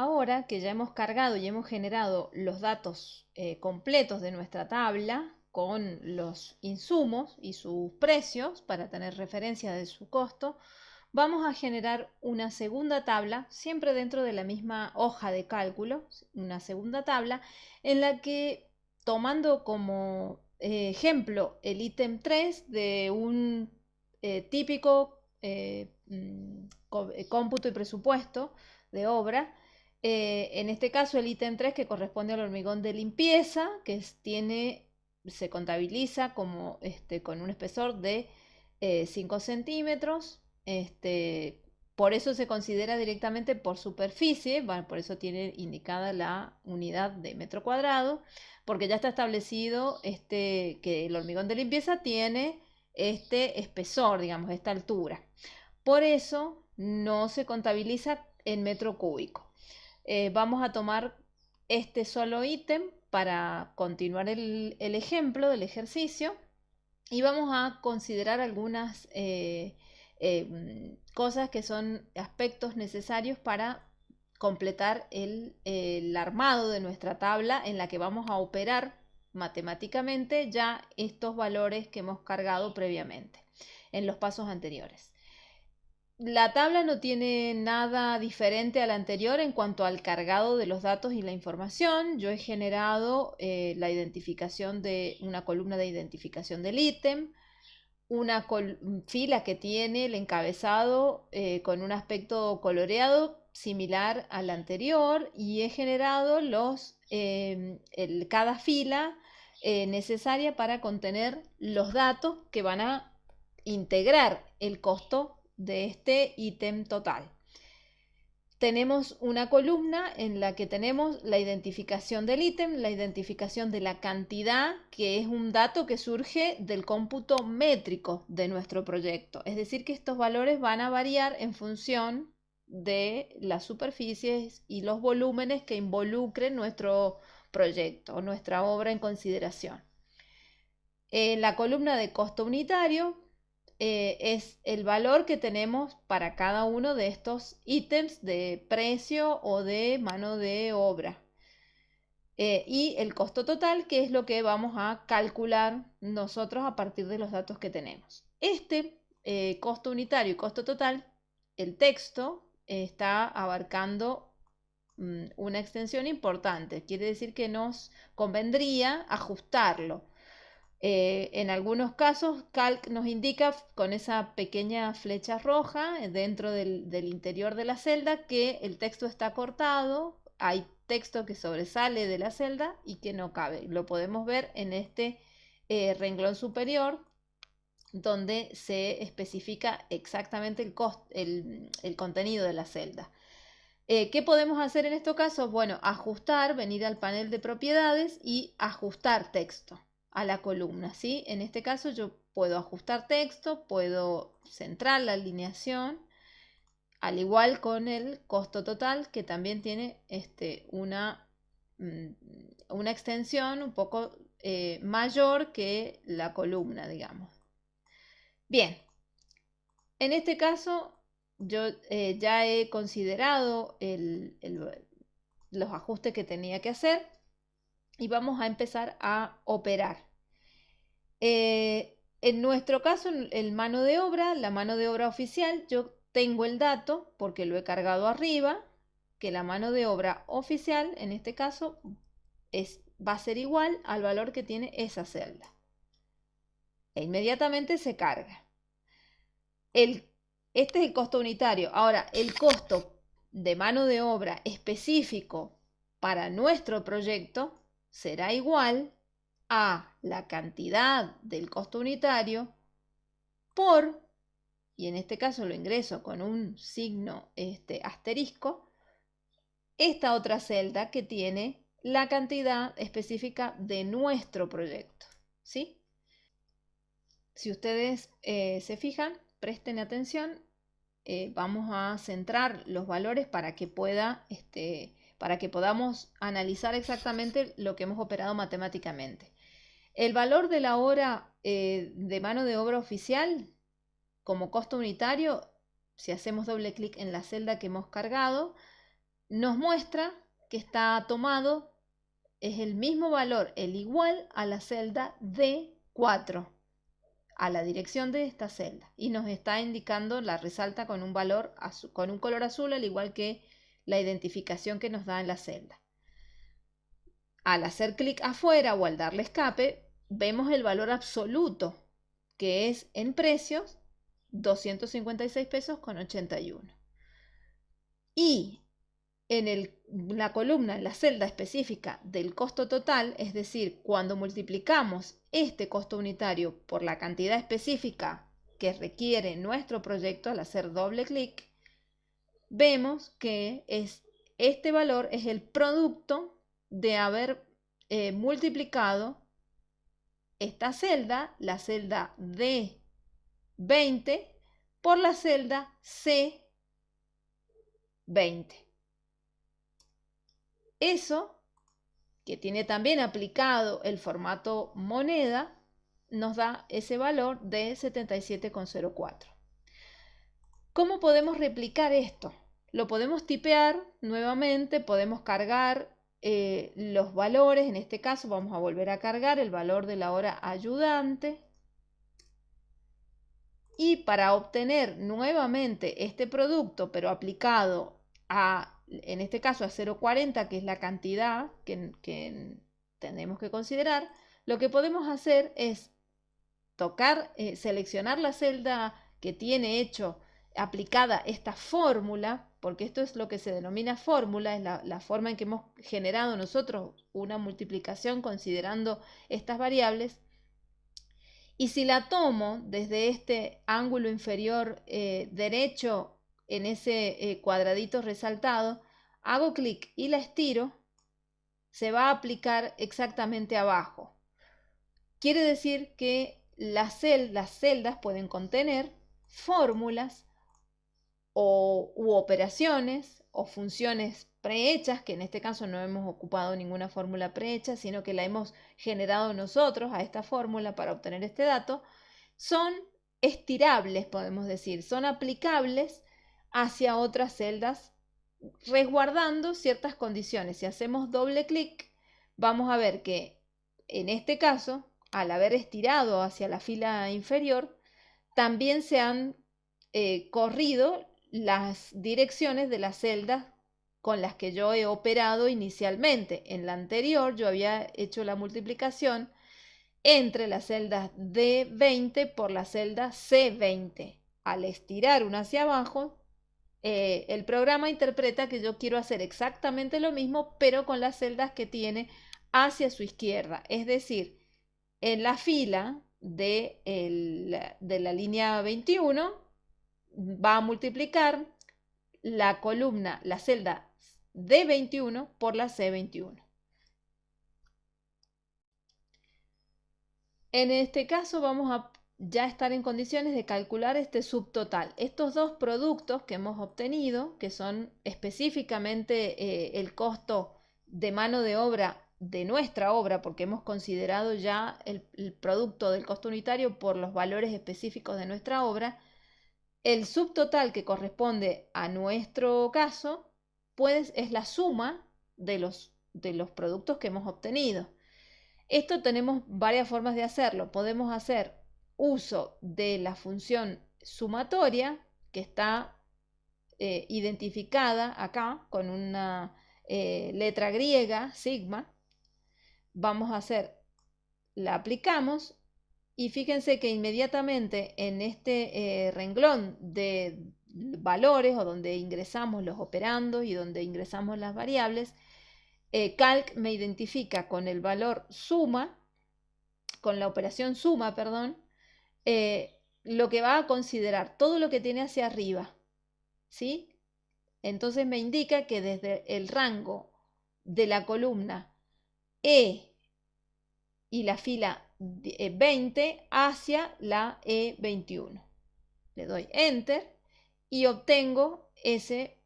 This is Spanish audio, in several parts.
Ahora que ya hemos cargado y hemos generado los datos eh, completos de nuestra tabla con los insumos y sus precios para tener referencia de su costo, vamos a generar una segunda tabla, siempre dentro de la misma hoja de cálculo, una segunda tabla en la que tomando como eh, ejemplo el ítem 3 de un eh, típico mm, cómputo y presupuesto de obra, eh, en este caso, el ítem 3 que corresponde al hormigón de limpieza, que se contabiliza como, este, con un espesor de 5 eh, centímetros. Este, por eso se considera directamente por superficie, por eso tiene indicada la unidad de metro cuadrado, porque ya está establecido este, que el hormigón de limpieza tiene este espesor, digamos, esta altura. Por eso no se contabiliza en metro cúbico. Eh, vamos a tomar este solo ítem para continuar el, ejemplo del ejercicio y vamos a considerar algunas eh, eh, cosas que son aspectos necesarios para completar el, armado de nuestra tabla en la que vamos a operar matemáticamente ya estos valores que hemos cargado previamente en los pasos anteriores. La tabla no tiene nada diferente a la anterior en cuanto al cargado de los datos y la información. Yo he generado eh, la identificación de una columna de identificación del ítem, una fila que tiene el encabezado eh, con un aspecto coloreado similar al anterior y he generado los, em, cada fila eh, necesaria para contener los datos que van a integrar el costo de este ítem total. Tenemos una columna en la que tenemos la identificación del ítem, la identificación de la cantidad, que es un dato que surge del cómputo métrico de nuestro proyecto. Es decir, que estos valores van a variar en función de las superficies y los volúmenes que involucren nuestro proyecto o nuestra obra en consideración. En la columna de costo unitario eh, es el valor que tenemos para cada uno de estos ítems de precio o de mano de obra. Eh, y el costo total, que es lo que vamos a calcular nosotros a partir de los datos que tenemos. Este eh, costo unitario y costo total, el texto está abarcando mm, una extensión importante. Quiere decir que nos convendría ajustarlo eh, en algunos casos, Calc nos indica con esa pequeña flecha roja eh, dentro del, interior de la celda que el texto está cortado, hay texto que sobresale de la celda y que no cabe. Lo podemos ver en este eh, renglón superior donde se especifica exactamente el, el, contenido de la celda. ¿Qué podemos hacer en estos casos? Bueno, ajustar, venir al panel de propiedades y ajustar texto a la columna, ¿sí? En este caso yo puedo ajustar texto, puedo centrar la alineación, al igual con el costo total, que también tiene este, una, mm, una extensión un poco eh, mayor que la columna, digamos. Bien, en este caso yo eh, ya he considerado los ajustes que tenía que hacer y vamos a empezar a operar. Eh, en nuestro caso, el mano de obra, la mano de obra oficial, yo tengo el dato porque lo he cargado arriba, que la mano de obra oficial, en este caso, es, va a ser igual al valor que tiene esa celda. E inmediatamente se carga. El, este es el costo unitario. Ahora, el costo de mano de obra específico para nuestro proyecto será igual a la cantidad del costo unitario por, y en este caso lo ingreso con un signo este, asterisco, esta otra celda que tiene la cantidad específica de nuestro proyecto. ¿sí? Si ustedes eh, se fijan, presten atención, eh, vamos a centrar los valores para que pueda este, para que podamos analizar exactamente lo que hemos operado matemáticamente. El valor de la hora eh, de mano de obra oficial como costo unitario, si hacemos doble clic en la celda que hemos cargado, nos muestra que está tomado, es el mismo valor, el igual a la celda D4, a la dirección de esta celda. Y nos está indicando, la resalta con un valor, con un color azul, al igual que la identificación que nos da en la celda. Al hacer clic afuera o al darle escape, vemos el valor absoluto, que es en precios 256 pesos con 81. Y en la columna, en la celda específica del costo total, es decir, cuando multiplicamos este costo unitario por la cantidad específica que requiere nuestro proyecto al hacer doble clic, vemos que es, este valor es el producto de haber eh, multiplicado esta celda, la celda D20, por la celda C20. Eso, que tiene también aplicado el formato moneda, nos da ese valor de 77,04. ¿Cómo podemos replicar esto? Lo podemos tipear nuevamente, podemos cargar eh, los valores, en este caso vamos a volver a cargar el valor de la hora ayudante. Y para obtener nuevamente este producto, pero aplicado a en este caso a 0,40, que es la cantidad que, tenemos que considerar, lo que podemos hacer es tocar, eh, seleccionar la celda que tiene hecho aplicada esta fórmula, porque esto es lo que se denomina fórmula, es la, forma en que hemos generado nosotros una multiplicación considerando estas variables. Y si la tomo desde este ángulo inferior eh, derecho en ese eh, cuadradito resaltado, hago clic y la estiro, se va a aplicar exactamente abajo. Quiere decir que las, celdas pueden contener fórmulas o, u operaciones o funciones prehechas, que en este caso no hemos ocupado ninguna fórmula prehecha, sino que la hemos generado nosotros a esta fórmula para obtener este dato, son estirables, podemos decir, son aplicables hacia otras celdas resguardando ciertas condiciones. Si hacemos doble clic, vamos a ver que en este caso, al haber estirado hacia la fila inferior, también se han eh, corrido las direcciones de las celdas con las que yo he operado inicialmente. En la anterior yo había hecho la multiplicación entre las celdas D20 por la celda C20. Al estirar una hacia abajo, eh, el programa interpreta que yo quiero hacer exactamente lo mismo, pero con las celdas que tiene hacia su izquierda. Es decir, en la fila de, de la línea 21 va a multiplicar la columna, la celda D21 por la C21. En este caso vamos a ya estar en condiciones de calcular este subtotal. Estos dos productos que hemos obtenido, que son específicamente eh, el costo de mano de obra de nuestra obra, porque hemos considerado ya el, producto del costo unitario por los valores específicos de nuestra obra, el subtotal que corresponde a nuestro caso es la suma de los, de los productos que hemos obtenido. Esto tenemos varias formas de hacerlo. Podemos hacer uso de la función sumatoria que está eh, identificada acá con una eh, letra griega, sigma. Vamos a hacer, la aplicamos y fíjense que inmediatamente en este eh, renglón de valores o donde ingresamos los operandos y donde ingresamos las variables, calc me identifica con el valor suma, con la operación suma, perdón, eh, lo que va a considerar, todo lo que tiene hacia arriba. ¿Sí? Entonces me indica que desde el rango de la columna E y la fila 20 eh, hacia la E21. Le doy Enter y obtengo ese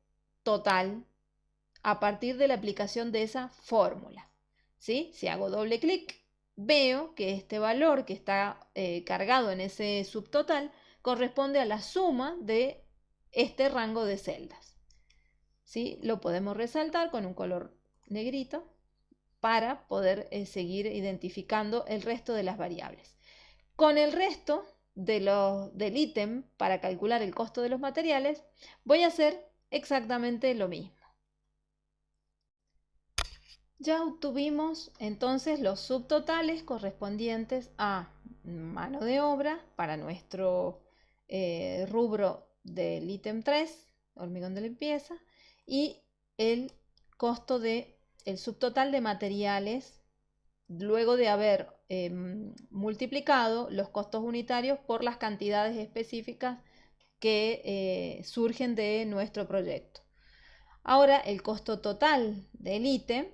total a partir de la aplicación de esa fórmula. ¿Sí? Si hago doble clic, veo que este valor que está eh, cargado en ese subtotal corresponde a la suma de este rango de celdas. ¿sí? Lo podemos resaltar con un color negrito para poder eh, seguir identificando el resto de las variables. Con el resto de del ítem para calcular el costo de los materiales, voy a hacer exactamente lo mismo. Ya obtuvimos entonces los subtotales correspondientes a mano de obra para nuestro eh, rubro del ítem 3, hormigón de limpieza, y el costo de el subtotal de materiales luego de haber em, multiplicado los costos unitarios por las cantidades específicas que eh, surgen de nuestro proyecto. Ahora el costo total del ítem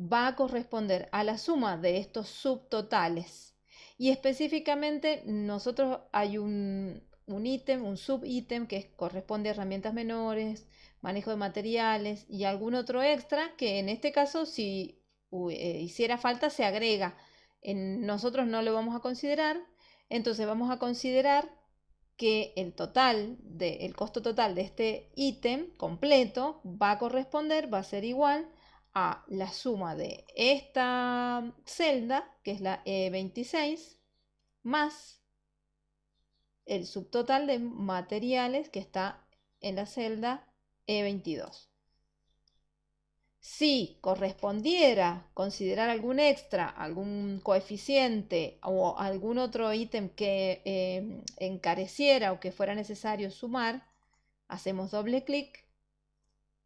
va a corresponder a la suma de estos subtotales y específicamente nosotros hay un, ítem, un subítem que corresponde a herramientas menores, manejo de materiales y algún otro extra que en este caso si eh, hiciera falta se agrega. En, nosotros no lo vamos a considerar, entonces vamos a considerar que el total de, el costo total de este ítem completo va a corresponder, va a ser igual a la suma de esta celda, que es la E26, más el subtotal de materiales que está en la celda E22. Si correspondiera considerar algún extra, algún coeficiente o algún otro ítem que em, encareciera o que fuera necesario sumar, hacemos doble clic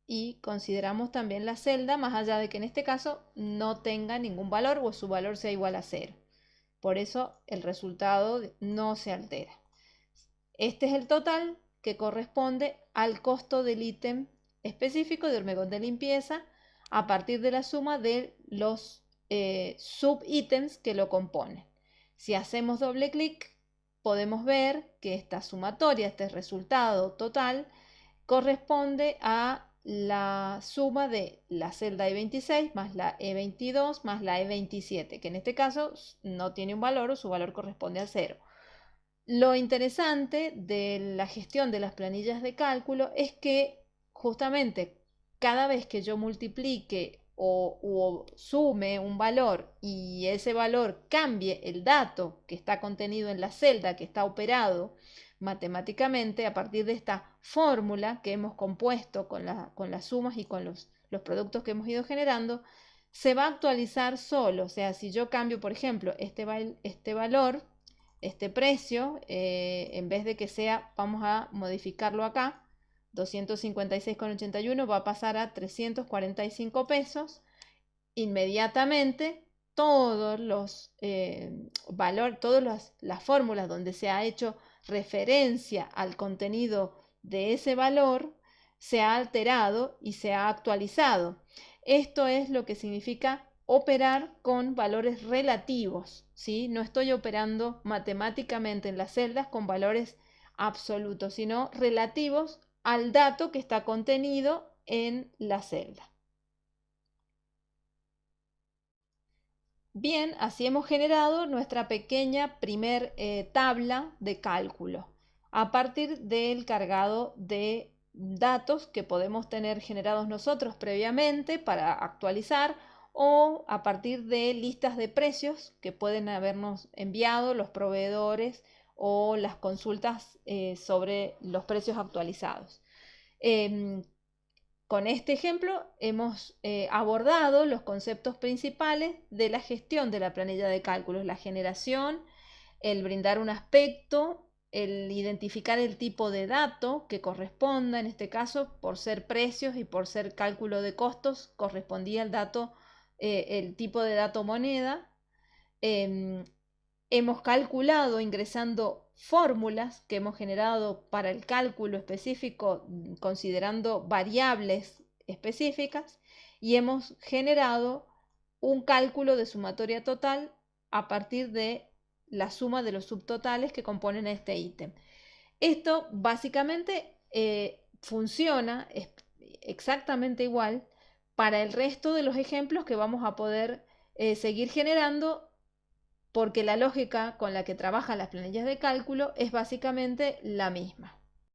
y consideramos también la celda, más allá de que en este caso no tenga ningún valor o su valor sea igual a cero. Por eso el resultado no se altera. Este es el total que corresponde al costo del ítem específico de hormigón de limpieza a partir de la suma de los eh, subítems que lo componen. Si hacemos doble clic, podemos ver que esta sumatoria, este resultado total, corresponde a la suma de la celda E26 más la E22 más la E27, que en este caso no tiene un valor o su valor corresponde a cero. Lo interesante de la gestión de las planillas de cálculo es que justamente cada vez que yo multiplique o, sume un valor y ese valor cambie el dato que está contenido en la celda que está operado matemáticamente a partir de esta fórmula que hemos compuesto con, las sumas y con los, productos que hemos ido generando, se va a actualizar solo. O sea, si yo cambio, por ejemplo, este, este valor, este precio, eh, en vez de que sea, vamos a modificarlo acá, 256,81 va a pasar a 345 pesos. Inmediatamente todos los eh, valores, todas las, fórmulas donde se ha hecho referencia al contenido de ese valor se ha alterado y se ha actualizado. Esto es lo que significa operar con valores relativos, ¿sí? No estoy operando matemáticamente en las celdas con valores absolutos, sino relativos al dato que está contenido en la celda. Bien, así hemos generado nuestra pequeña primer eh, tabla de cálculo a partir del cargado de datos que podemos tener generados nosotros previamente para actualizar o a partir de listas de precios que pueden habernos enviado los proveedores o las consultas eh, sobre los precios actualizados. Em, con este ejemplo hemos eh, abordado los conceptos principales de la gestión de la planilla de cálculos, la generación, el brindar un aspecto, el identificar el tipo de dato que corresponda, en este caso por ser precios y por ser cálculo de costos, correspondía el dato, eh, el tipo de dato moneda. Em, hemos calculado ingresando fórmulas que hemos generado para el cálculo específico mm, considerando variables específicas y hemos generado un cálculo de sumatoria total a partir de la suma de los subtotales que componen este ítem. Esto básicamente eh, funciona exactamente igual para el resto de los ejemplos que vamos a poder eh, seguir generando porque la lógica con la que trabajan las planillas de cálculo es básicamente la misma.